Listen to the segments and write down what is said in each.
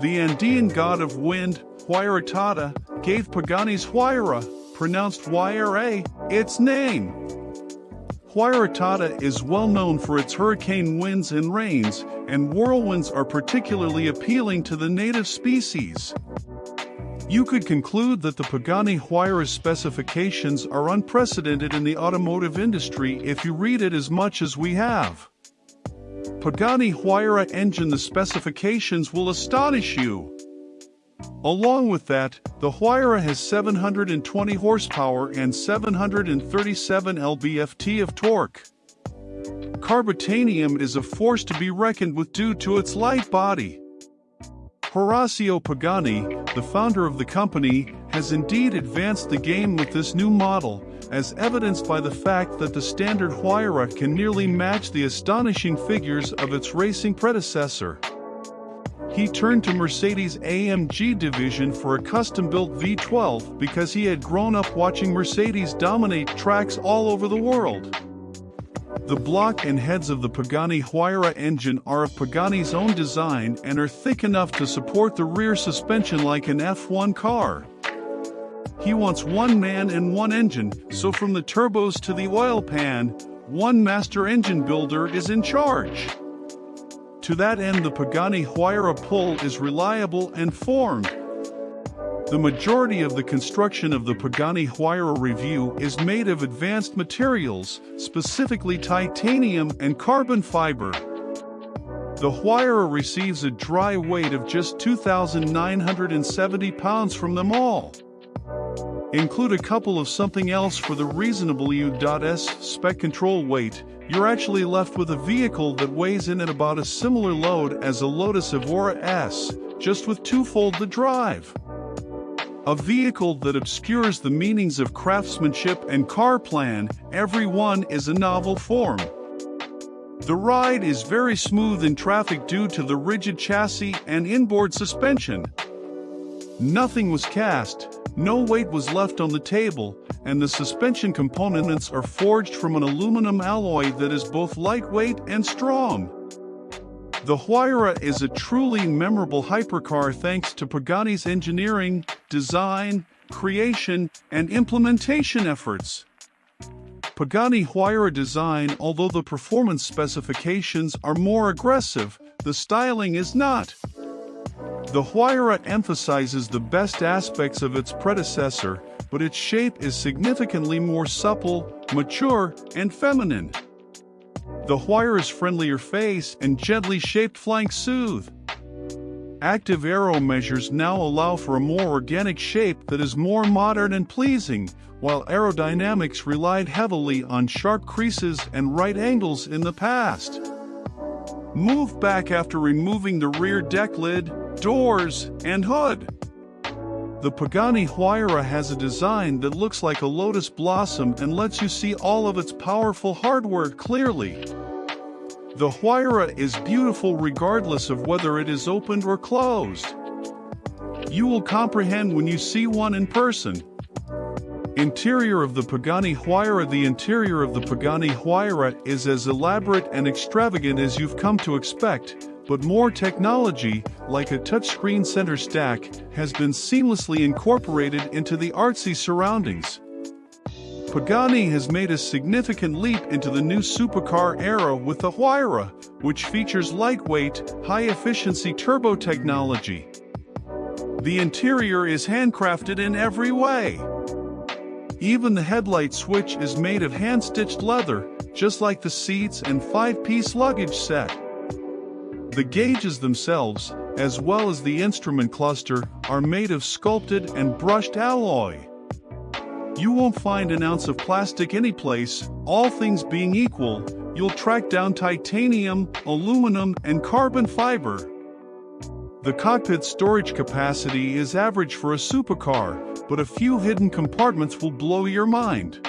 The Andean god of wind, Huayratata, gave Pagani's Huayra, pronounced YRA, its name. Huayratata is well known for its hurricane winds and rains, and whirlwinds are particularly appealing to the native species. You could conclude that the Pagani Huayra specifications are unprecedented in the automotive industry if you read it as much as we have. Pagani Huayra engine the specifications will astonish you. Along with that, the Huayra has 720 horsepower and 737 lb-ft of torque. Carbotanium is a force to be reckoned with due to its light body. Horacio Pagani, the founder of the company, has indeed advanced the game with this new model, as evidenced by the fact that the standard Huayra can nearly match the astonishing figures of its racing predecessor. He turned to Mercedes' AMG division for a custom-built V12 because he had grown up watching Mercedes dominate tracks all over the world. The block and heads of the Pagani Huayra engine are of Pagani's own design and are thick enough to support the rear suspension like an F1 car. He wants one man and one engine, so from the turbos to the oil pan, one master engine builder is in charge. To that end the Pagani Huayra pull is reliable and formed. The majority of the construction of the Pagani Huayra Review is made of advanced materials, specifically titanium and carbon fiber. The Huayra receives a dry weight of just 2,970 pounds from them all. Include a couple of something else for the reasonable U.S spec control weight, you're actually left with a vehicle that weighs in at about a similar load as a Lotus Evora S, just with twofold the drive. A vehicle that obscures the meanings of craftsmanship and car plan, every one is a novel form. The ride is very smooth in traffic due to the rigid chassis and inboard suspension. Nothing was cast, no weight was left on the table, and the suspension components are forged from an aluminum alloy that is both lightweight and strong. The Huayra is a truly memorable hypercar thanks to Pagani's engineering, design, creation, and implementation efforts. Pagani Huayra design although the performance specifications are more aggressive, the styling is not. The Huayra emphasizes the best aspects of its predecessor, but its shape is significantly more supple, mature, and feminine. The Huayra's friendlier face and gently shaped flank soothe. Active aero measures now allow for a more organic shape that is more modern and pleasing, while aerodynamics relied heavily on sharp creases and right angles in the past. Move back after removing the rear deck lid, doors, and hood. The Pagani Huayra has a design that looks like a lotus blossom and lets you see all of its powerful hardware clearly. The Huayra is beautiful regardless of whether it is opened or closed. You will comprehend when you see one in person. Interior of the Pagani Huayra The interior of the Pagani Huayra is as elaborate and extravagant as you've come to expect, but more technology, like a touchscreen center stack, has been seamlessly incorporated into the artsy surroundings. Pagani has made a significant leap into the new supercar era with the Huayra, which features lightweight, high-efficiency turbo technology. The interior is handcrafted in every way. Even the headlight switch is made of hand-stitched leather, just like the seats and five-piece luggage set. The gauges themselves, as well as the instrument cluster, are made of sculpted and brushed alloy. You won't find an ounce of plastic anyplace, all things being equal, you'll track down titanium, aluminum, and carbon fiber. The cockpit storage capacity is average for a supercar, but a few hidden compartments will blow your mind.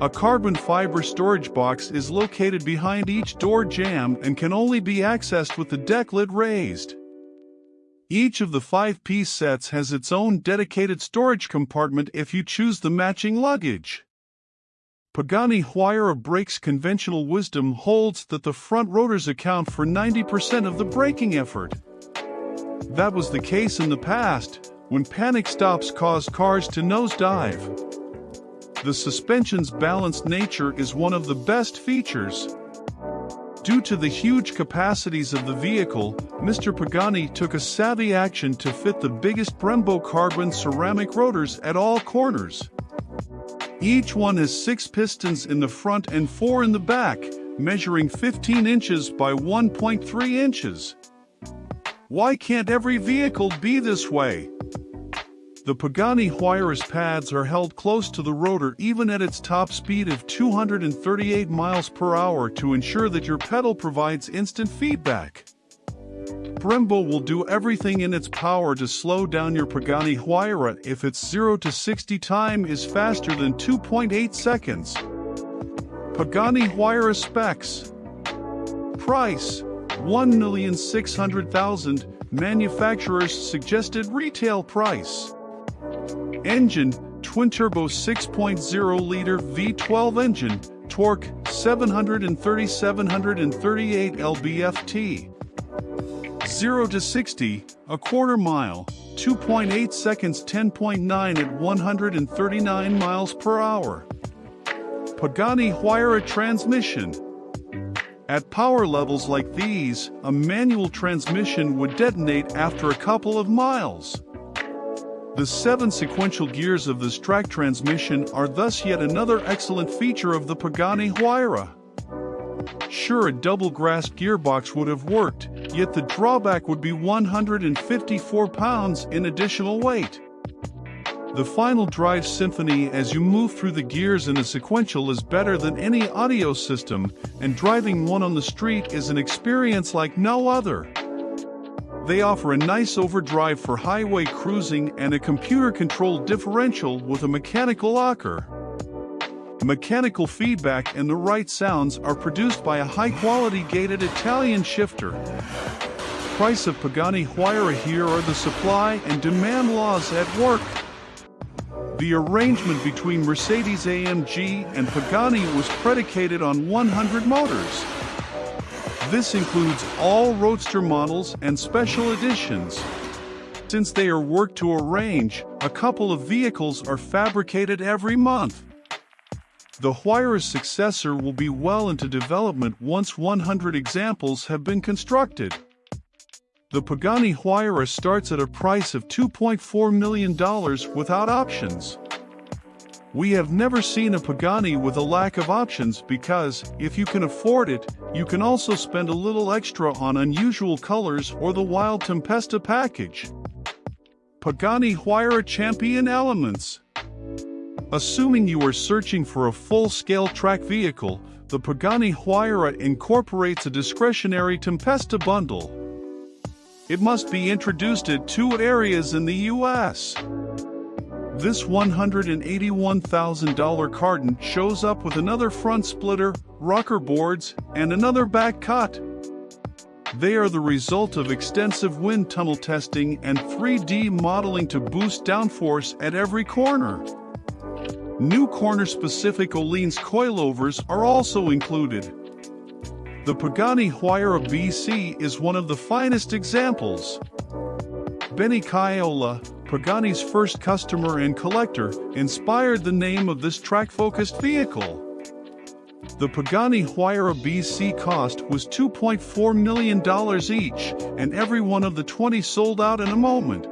A carbon fiber storage box is located behind each door jamb and can only be accessed with the deck lid raised. Each of the five-piece sets has its own dedicated storage compartment if you choose the matching luggage. Pagani Huayra brakes conventional wisdom holds that the front rotors account for 90% of the braking effort. That was the case in the past, when panic stops caused cars to nosedive. The suspension's balanced nature is one of the best features. Due to the huge capacities of the vehicle, Mr. Pagani took a savvy action to fit the biggest Brembo carbon ceramic rotors at all corners. Each one has six pistons in the front and four in the back, measuring 15 inches by 1.3 inches. Why can't every vehicle be this way? The Pagani Huayra's pads are held close to the rotor even at its top speed of 238 miles per hour to ensure that your pedal provides instant feedback. Brembo will do everything in its power to slow down your Pagani Huayra if its 0 to 60 time is faster than 2.8 seconds. Pagani Huayra specs Price 1,600,000 Manufacturer's suggested retail price Engine, twin-turbo 6.0-liter V12 engine, torque 730-738 lb-ft. 0 to 60, a quarter mile, 2.8 seconds 10.9 at 139 miles per hour. Pagani Huayra transmission. At power levels like these, a manual transmission would detonate after a couple of miles. The seven sequential gears of this track transmission are thus yet another excellent feature of the Pagani Huayra. Sure, a double grass gearbox would have worked, yet the drawback would be 154 pounds in additional weight. The final drive symphony as you move through the gears in a sequential is better than any audio system, and driving one on the street is an experience like no other. They offer a nice overdrive for highway cruising and a computer-controlled differential with a mechanical locker. Mechanical feedback and the right sounds are produced by a high-quality gated Italian shifter. Price of Pagani Huayra here are the supply and demand laws at work. The arrangement between Mercedes-AMG and Pagani was predicated on 100 motors. This includes all Roadster models and special editions. Since they are worked to arrange, a couple of vehicles are fabricated every month. The Huayra's successor will be well into development once 100 examples have been constructed. The Pagani Huayra starts at a price of $2.4 million without options. We have never seen a Pagani with a lack of options because, if you can afford it, you can also spend a little extra on unusual colors or the Wild Tempesta package. Pagani Huayra Champion Elements Assuming you are searching for a full-scale track vehicle, the Pagani Huayra incorporates a discretionary Tempesta bundle. It must be introduced at two areas in the U.S. This $181,000 carton shows up with another front splitter, rocker boards, and another back cut. They are the result of extensive wind tunnel testing and 3D modeling to boost downforce at every corner. New corner-specific Öhlins coilovers are also included. The Pagani Huayra BC is one of the finest examples. Benny Caiola, Pagani's first customer and collector, inspired the name of this track-focused vehicle. The Pagani Huayra BC cost was $2.4 million each, and every one of the 20 sold out in a moment.